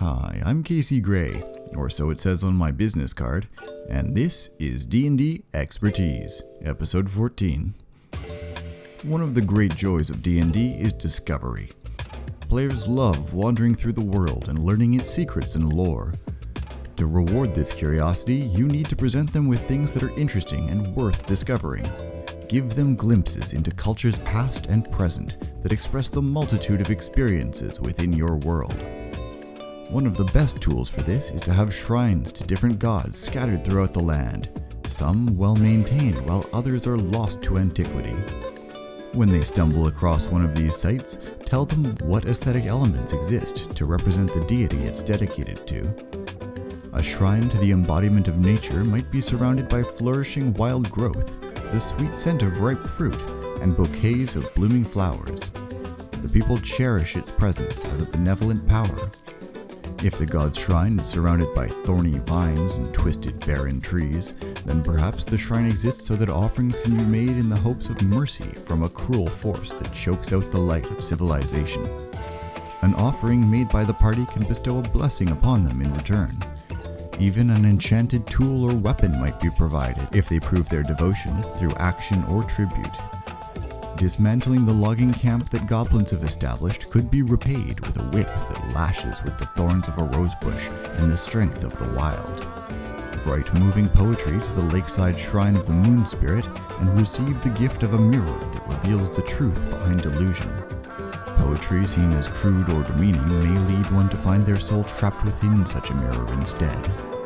Hi, I'm Casey Gray, or so it says on my business card, and this is D&D Expertise, episode 14. One of the great joys of D&D is discovery. Players love wandering through the world and learning its secrets and lore. To reward this curiosity, you need to present them with things that are interesting and worth discovering. Give them glimpses into cultures past and present that express the multitude of experiences within your world. One of the best tools for this is to have shrines to different gods scattered throughout the land, some well maintained while others are lost to antiquity. When they stumble across one of these sites, tell them what aesthetic elements exist to represent the deity it's dedicated to. A shrine to the embodiment of nature might be surrounded by flourishing wild growth, the sweet scent of ripe fruit, and bouquets of blooming flowers. The people cherish its presence as a benevolent power. If the god's shrine is surrounded by thorny vines and twisted barren trees, then perhaps the shrine exists so that offerings can be made in the hopes of mercy from a cruel force that chokes out the light of civilization. An offering made by the party can bestow a blessing upon them in return. Even an enchanted tool or weapon might be provided if they prove their devotion through action or tribute. Dismantling the logging camp that goblins have established could be repaid with a whip that lashes with the thorns of a rosebush and the strength of the wild. Write moving poetry to the lakeside shrine of the moon spirit and receive the gift of a mirror that reveals the truth behind illusion. Poetry seen as crude or demeaning may lead one to find their soul trapped within such a mirror instead.